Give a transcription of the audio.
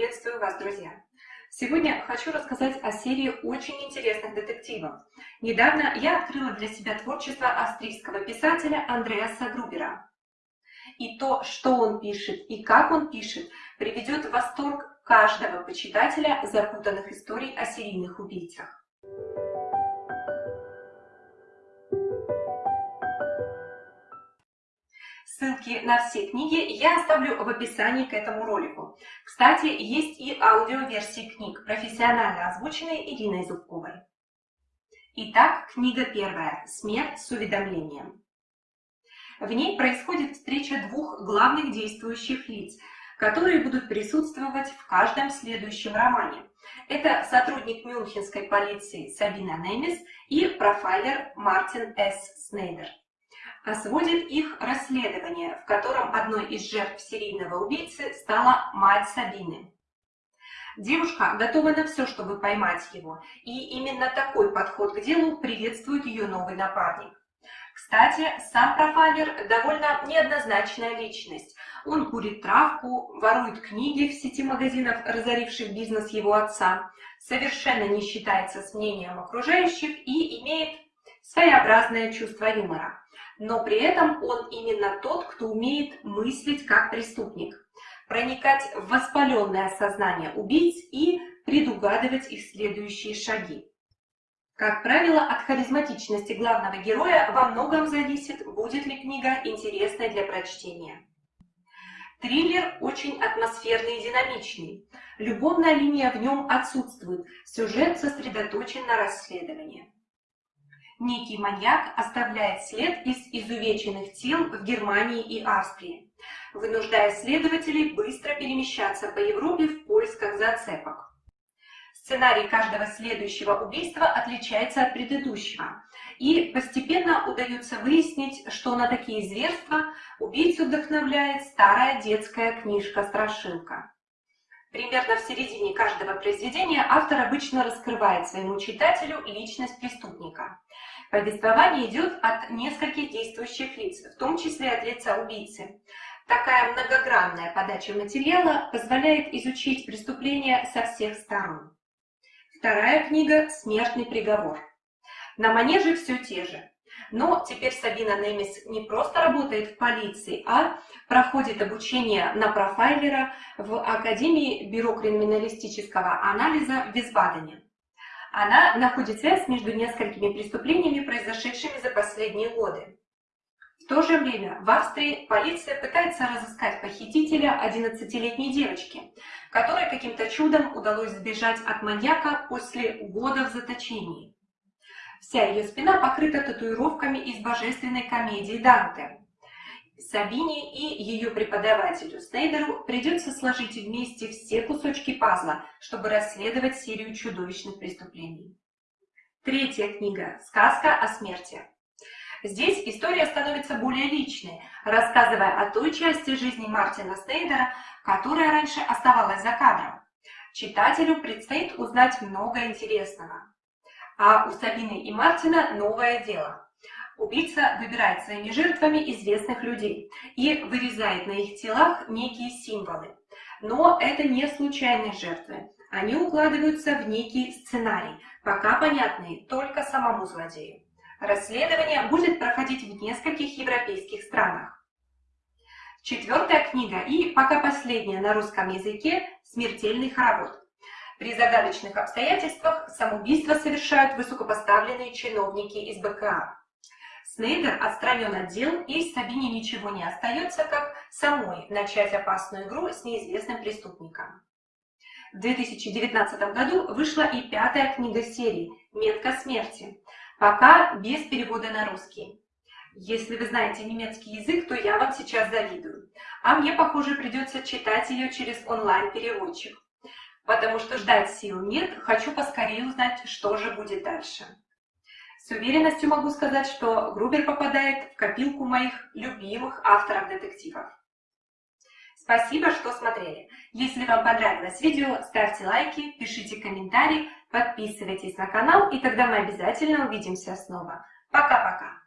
Приветствую вас, друзья! Сегодня хочу рассказать о серии очень интересных детективов. Недавно я открыла для себя творчество австрийского писателя Андреаса Грубера. И то, что он пишет и как он пишет, приведет в восторг каждого почитателя запутанных историй о серийных убийцах. Ссылки на все книги я оставлю в описании к этому ролику. Кстати, есть и аудиоверсии книг, профессионально озвученные Ириной Зубковой. Итак, книга первая «Смерть с уведомлением». В ней происходит встреча двух главных действующих лиц, которые будут присутствовать в каждом следующем романе. Это сотрудник мюнхенской полиции Сабина Немес и профайлер Мартин С. Снейдер сводит их расследование, в котором одной из жертв серийного убийцы стала мать Сабины. Девушка готова на все, чтобы поймать его, и именно такой подход к делу приветствует ее новый напарник. Кстати, сам профайлер довольно неоднозначная личность. Он курит травку, ворует книги в сети магазинов, разоривших бизнес его отца, совершенно не считается с мнением окружающих и имеет своеобразное чувство юмора но при этом он именно тот, кто умеет мыслить как преступник, проникать в воспаленное сознание убийц и предугадывать их следующие шаги. Как правило, от харизматичности главного героя во многом зависит, будет ли книга интересной для прочтения. Триллер очень атмосферный и динамичный. Любовная линия в нем отсутствует, сюжет сосредоточен на расследовании. Некий маньяк оставляет след из изувеченных тел в Германии и Австрии, вынуждая следователей быстро перемещаться по Европе в поисках зацепок. Сценарий каждого следующего убийства отличается от предыдущего, и постепенно удается выяснить, что на такие зверства убийцу вдохновляет старая детская книжка-страшилка. Примерно в середине каждого произведения автор обычно раскрывает своему читателю личность преступника. Повествование идет от нескольких действующих лиц, в том числе от лица убийцы. Такая многогранная подача материала позволяет изучить преступление со всех сторон. Вторая книга «Смертный приговор». На манеже все те же. Но теперь Сабина Немис не просто работает в полиции, а проходит обучение на профайлера в Академии бюро криминалистического анализа в Висбадене. Она находит связь между несколькими преступлениями, произошедшими за последние годы. В то же время в Австрии полиция пытается разыскать похитителя 11-летней девочки, которой каким-то чудом удалось сбежать от маньяка после года в заточении. Вся ее спина покрыта татуировками из божественной комедии Данте. Сабине и ее преподавателю Снейдеру придется сложить вместе все кусочки пазла, чтобы расследовать серию чудовищных преступлений. Третья книга «Сказка о смерти». Здесь история становится более личной, рассказывая о той части жизни Мартина Снейдера, которая раньше оставалась за кадром. Читателю предстоит узнать много интересного. А у Сабины и Мартина новое дело. Убийца выбирает своими жертвами известных людей и вырезает на их телах некие символы. Но это не случайные жертвы. Они укладываются в некий сценарий, пока понятный только самому злодею. Расследование будет проходить в нескольких европейских странах. Четвертая книга и пока последняя на русском языке «Смертельный хоровод». При загадочных обстоятельствах самоубийство совершают высокопоставленные чиновники из БКА. Снейдер отстранен от дел, и Сабине ничего не остается, как самой начать опасную игру с неизвестным преступником. В 2019 году вышла и пятая книга серии «Метка смерти», пока без перевода на русский. Если вы знаете немецкий язык, то я вам сейчас завидую. А мне, похоже, придется читать ее через онлайн-переводчик потому что ждать сил нет, хочу поскорее узнать, что же будет дальше. С уверенностью могу сказать, что Грубер попадает в копилку моих любимых авторов детективов. Спасибо, что смотрели. Если вам понравилось видео, ставьте лайки, пишите комментарии, подписывайтесь на канал, и тогда мы обязательно увидимся снова. Пока-пока!